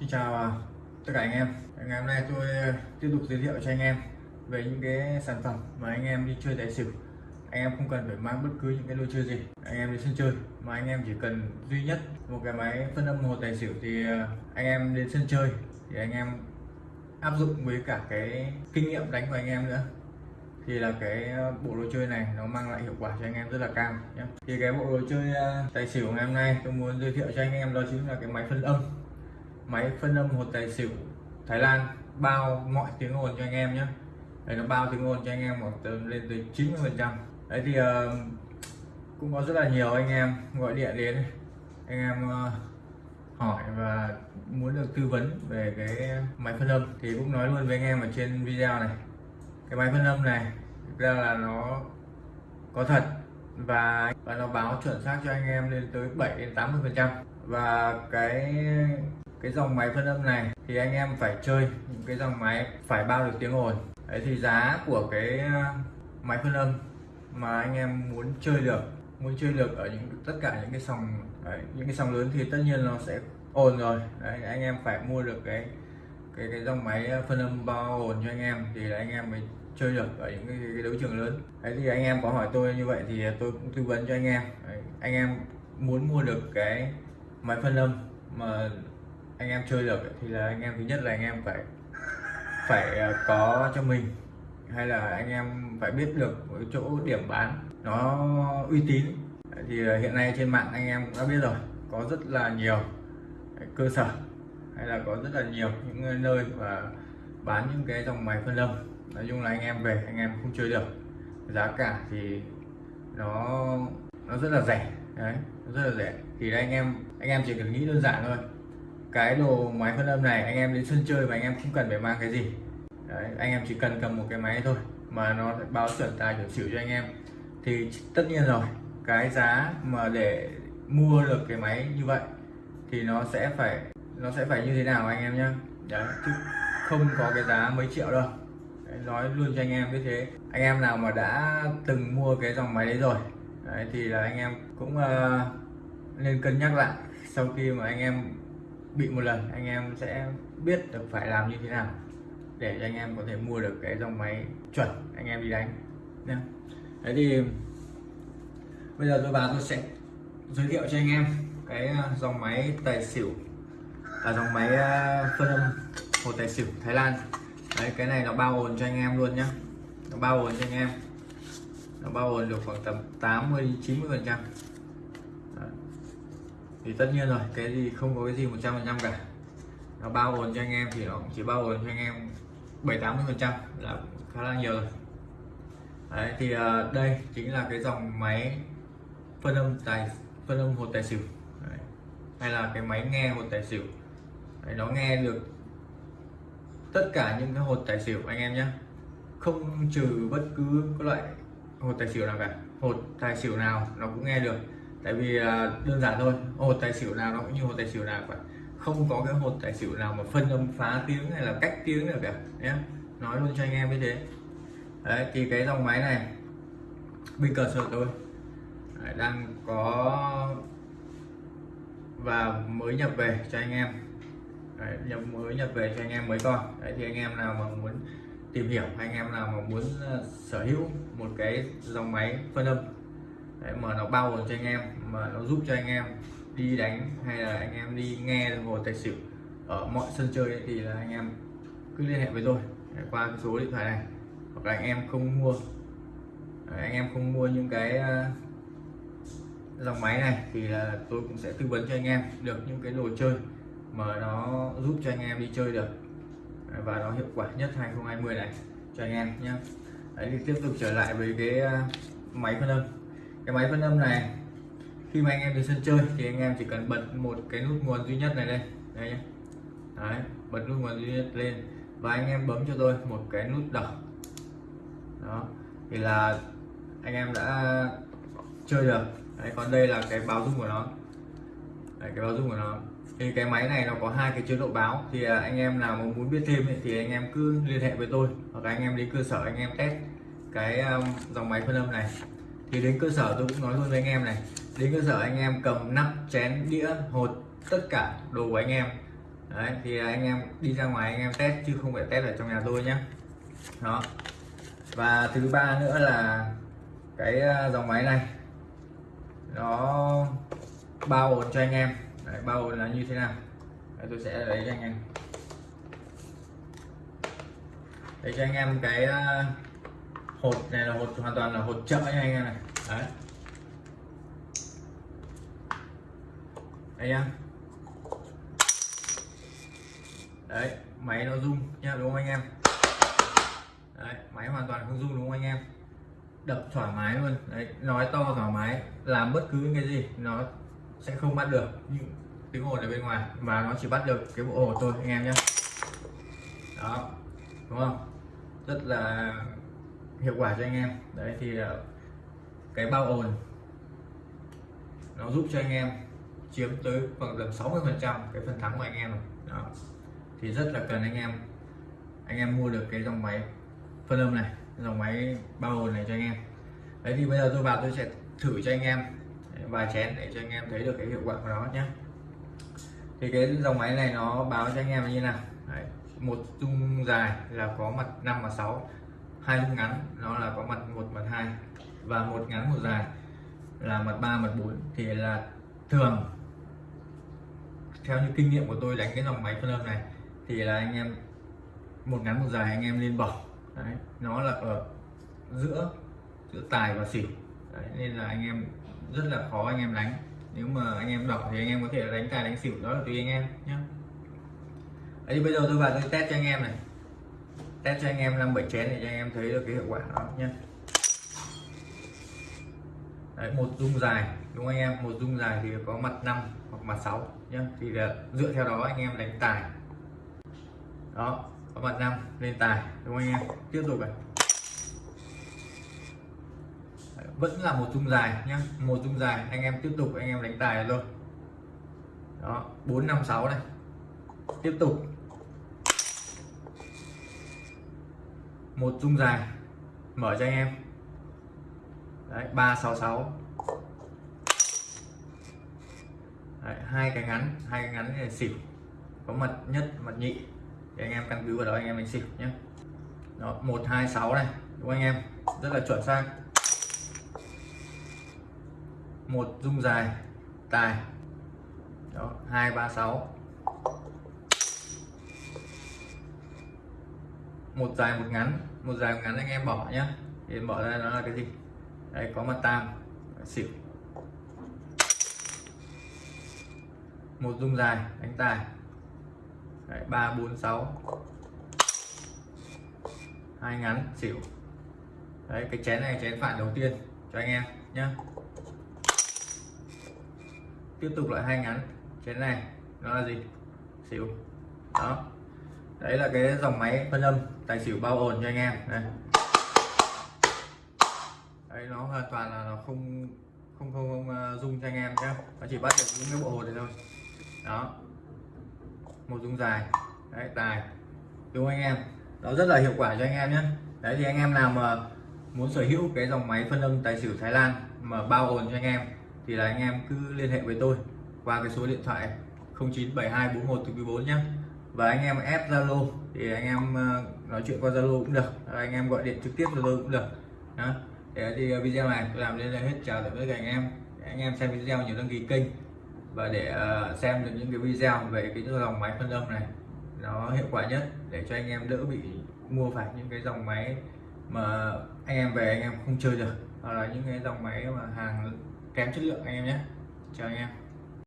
Xin chào à, tất cả anh em. Ngày hôm nay tôi à, tiếp tục giới thiệu cho anh em về những cái sản phẩm mà anh em đi chơi tài xỉu. Anh em không cần phải mang bất cứ những cái đồ chơi gì. Anh em đi sân chơi, mà anh em chỉ cần duy nhất một cái máy phân âm hồ tài xỉu thì à, anh em đến sân chơi thì anh em áp dụng với cả cái kinh nghiệm đánh của anh em nữa. Thì là cái bộ đồ chơi này nó mang lại hiệu quả cho anh em rất là cao nhé thì cái bộ đồ chơi tài xỉu ngày hôm nay tôi muốn giới thiệu cho anh em đó chính là cái máy phân âm máy phân âm một tài xỉu Thái Lan bao mọi tiếng ồn cho anh em nhé. Đây nó bao tiếng ồn cho anh em một lên tới 90 phần trăm. Đấy thì uh, cũng có rất là nhiều anh em gọi điện đến. Anh em uh, hỏi và muốn được tư vấn về cái máy phân âm thì cũng nói luôn với anh em ở trên video này. Cái máy phân âm này thực ra là nó có thật và và nó báo chuẩn xác cho anh em lên tới 7 đến 80 phần trăm. Và cái cái dòng máy phân âm này thì anh em phải chơi những cái dòng máy phải bao được tiếng ồn. Đấy thì giá của cái ờ, máy phân âm mà anh em muốn chơi được muốn chơi được ở những tất cả những cái sòng đấy, những cái sòng lớn thì tất nhiên nó sẽ ồn rồi. Đấy, anh em phải mua được cái cái cái dòng máy ờ, phân âm bao ồn cho anh em thì là anh em mới chơi được ở những cái, cái đấu trường lớn. Đấy thì anh em có hỏi tôi như vậy thì tôi cũng tư vấn cho anh em. Đấy, anh em muốn mua được cái máy phân âm mà anh em chơi được thì là anh em thứ nhất là anh em phải phải ờ, có cho mình, hay là anh em phải biết được cái chỗ điểm bán nó uy tín. Thì ờ, hiện nay trên mạng anh em cũng đã biết rồi, có rất là nhiều cơ sở, hay là có rất là nhiều những nơi và bán những cái dòng máy phân lâm nói chung là anh em về, anh em không chơi được, giá cả thì nó nó rất là rẻ, đấy, rất là rẻ. Thì anh em anh em chỉ cần nghĩ đơn giản thôi cái đồ máy phân âm này anh em đến sân chơi mà anh em không cần phải mang cái gì. Đấy, anh em chỉ cần cầm một cái máy thôi mà nó báo chuẩn tài chuẩn xỉu cho anh em. Thì tất nhiên rồi cái giá mà để mua được cái máy như vậy thì nó sẽ phải nó sẽ phải như thế nào anh em nhé đấy chứ không có cái giá mấy triệu đâu. Đấy, nói luôn cho anh em như thế. Anh em nào mà đã từng mua cái dòng máy đấy rồi đấy, thì là anh em cũng uh, nên cân nhắc lại sau khi mà anh em bị một lần, anh em sẽ biết được phải làm như thế nào để cho anh em có thể mua được cái dòng máy chuẩn anh em đi đánh nhé đấy thì bây giờ tôi vào tôi sẽ giới thiệu cho anh em cái ờ, dòng máy tài xỉu là dòng máy ờ, phân âm hồ tài xỉu Thái Lan. Đấy, cái này nó bao ồn cho anh em luôn nhá. Nó bao ồn cho anh em. Nó bao ồn được khoảng tầm 80 90 phần trăm thì tất nhiên rồi cái gì không có cái gì 100 phần trăm cả. Nó bao gồm cho anh em thì nó cũng chỉ bao gồm cho anh em 7 80 phần trăm là khá là nhiều rồi. Đấy, thì uh, đây chính là cái dòng máy phân âm tài phân âm hột tài xỉu. Đấy. hay là cái máy nghe hột tài xỉu. Đấy, nó nghe được tất cả những cái hột tài xỉu anh em nhé không trừ bất cứ cái loại hột tài xỉu nào cả. Hột tài xỉu nào nó cũng nghe được tại vì à, đơn giản thôi hột tài xỉu nào nó cũng như hột tài xỉu nào vậy không có cái hột tài xỉu nào mà phân âm phá tiếng hay là cách tiếng được cả nhé nói luôn cho anh em như thế. Đấy thì cái dòng máy này bên cờ sở tôi đấy, đang có và mới nhập về cho anh em. Đấy, nhập mới nhập về cho anh em mới con. Đấy thì anh em nào mà muốn tìm hiểu anh em nào mà muốn ờ, sở hữu một cái dòng máy phân âm Đấy, mà nó bao cho anh em mà nó giúp cho anh em đi đánh hay là anh em đi nghe hồ tài xỉu ở mọi sân chơi ấy, thì là anh em cứ liên hệ với tôi Đấy, qua cái số điện thoại này. Hoặc là anh em không mua Đấy, anh em không mua những cái ờ, dòng máy này thì là tôi cũng sẽ tư vấn cho anh em được những cái đồ chơi mà nó giúp cho anh em đi chơi được và nó hiệu quả nhất 2020 này cho anh em nhé Đấy thì tiếp tục trở lại với cái ờ, máy phân âm cái máy phân âm này khi mà anh em đi sân chơi thì anh em chỉ cần bật một cái nút nguồn duy nhất này lên. Đây nhé Đấy, bật nút nguồn duy nhất lên và anh em bấm cho tôi một cái nút đỏ. Đó thì là anh em đã chơi được. Đấy, còn đây là cái báo rung của nó. Đấy, cái báo rung của nó. Thì cái máy này nó có hai cái chế độ báo. Thì à, anh em nào mà muốn biết thêm thì anh em cứ liên hệ với tôi hoặc anh em đi cơ sở anh em test cái um, dòng máy phân âm này thì đến cơ sở tôi cũng nói luôn với anh em này. Đến cơ sở anh em cầm nắp chén đĩa hột tất cả đồ của anh em. Đấy thì anh em đi ra ngoài anh em test chứ không phải test ở trong nhà tôi nhé đó. Và thứ ba nữa là cái à, dòng máy này. Nó bao ổn cho anh em. Đấy, bao ổn là như thế nào? Đấy, tôi sẽ lấy cho anh em. Để cho anh em cái à, hột này là hột hoàn toàn là hột chợ nha anh em này. Đấy. Anh em đấy, máy nó rung nha, đúng không anh em? Đấy, máy hoàn toàn không rung đúng không anh em? Đập thoải mái luôn. Đấy, nói to thoải mái, làm bất cứ cái gì nó sẽ không bắt được những tiếng ồn ở bên ngoài mà nó chỉ bắt được cái bộ ồn thôi anh em nhé đó, đúng không? Rất là hiệu quả cho anh em. Đấy thì ờ, cái bao ồn nó giúp cho anh em chiếm tới khoảng tầm 60 phần trăm cái phần thắng của anh em đó. Thì rất là cần anh em anh em mua được cái dòng máy phân âm này dòng máy bao ồn này cho anh em. Đấy thì bây giờ tôi vào tôi sẽ thử cho anh em vài chén để cho anh em thấy được cái hiệu quả của nó nhé. Thì cái dòng máy này nó báo cho anh em như nào? Đấy, một dung dài là có mặt 5 và 6 hai lúc ngắn nó là có mặt một mặt hai và một ngắn một dài là mặt 3 mặt 4 thì là thường. Theo như kinh nghiệm của tôi đánh cái dòng máy phân âm này thì là anh em một ngắn một dài anh em nên bỏ. Đấy, nó là ở giữa giữa tài và xỉu. Đấy, nên là anh em rất là khó anh em đánh. Nếu mà anh em đỏ thì anh em có thể đánh tài đánh xỉu đó là tùy anh em nhé đấy, bây giờ tôi vào tôi test cho anh em này test cho anh em năm bảy chén để cho anh em thấy được cái hiệu quả đó nhé. Đấy, một dung dài đúng không anh em? Một dung dài thì có mặt 5 hoặc mặt 6 nhé. Thì là dựa theo đó anh em đánh tài. Đó có mặt 5 lên tài đúng không anh em? Tiếp tục này. Đấy, vẫn là một dung dài nhé. Một dung dài anh em tiếp tục anh em đánh tài luôn đó 456 này. Tiếp tục. Một dung dài. Mở cho anh em. Đấy 366 đấy, hai cái ngắn hai cái ngắn là xỉu. Có mật nhất mật nhị. Thì anh em căn cứ vào đó anh em đánh xỉu nhé đó 126 này. Đúng không anh em? Rất là chuẩn xác. Một dung dài. Tài. Đó 236 một dài một ngắn. Một dài một ngắn anh em bỏ nhá. Thì bỏ ra nó là cái gì? Đây có mặt tam xỉu. Một dung dài đánh tài. Đấy, 3 4 6 hai ngắn xỉu. Đấy cái chén này chén phản đầu tiên cho anh em nhé tiếp tục lại hai ngắn. Chén này nó là gì? Xỉu. Đó đấy là cái dòng máy phân âm. tài xỉu bao ồn cho anh em. Đây. Đấy nó hoàn toàn là nó không không không, không uh, dung cho anh em nhé. Nó chỉ bắt được những cái bộ hồn này thôi. Đó. Một dung dài. Đấy tài. Đúng anh em? Nó rất là hiệu quả cho anh em nhé. Đấy thì anh em nào mà muốn sở hữu cái dòng máy phân âm tài xỉu Thái Lan mà bao ồn cho anh em thì là anh em cứ liên hệ với tôi qua cái số điện thoại 097241 từ 4 nhé và anh em ép Zalo, thì anh em ờ, nói chuyện qua Zalo cũng được. Anh em gọi điện trực tiếp Zalo cũng được. Đó. để thì ờ, video này tôi làm đến đây hết. Chào tạm biệt các anh em. Anh em xem video nhớ đăng ký kênh. Và để ờ, xem được những cái video về cái dòng máy phân âm này, nó hiệu quả nhất để cho anh em đỡ bị mua phải những cái dòng máy mà anh em về anh em không chơi được. Hoặc là những cái dòng máy mà hàng kém chất lượng anh em nhé. Chào anh em.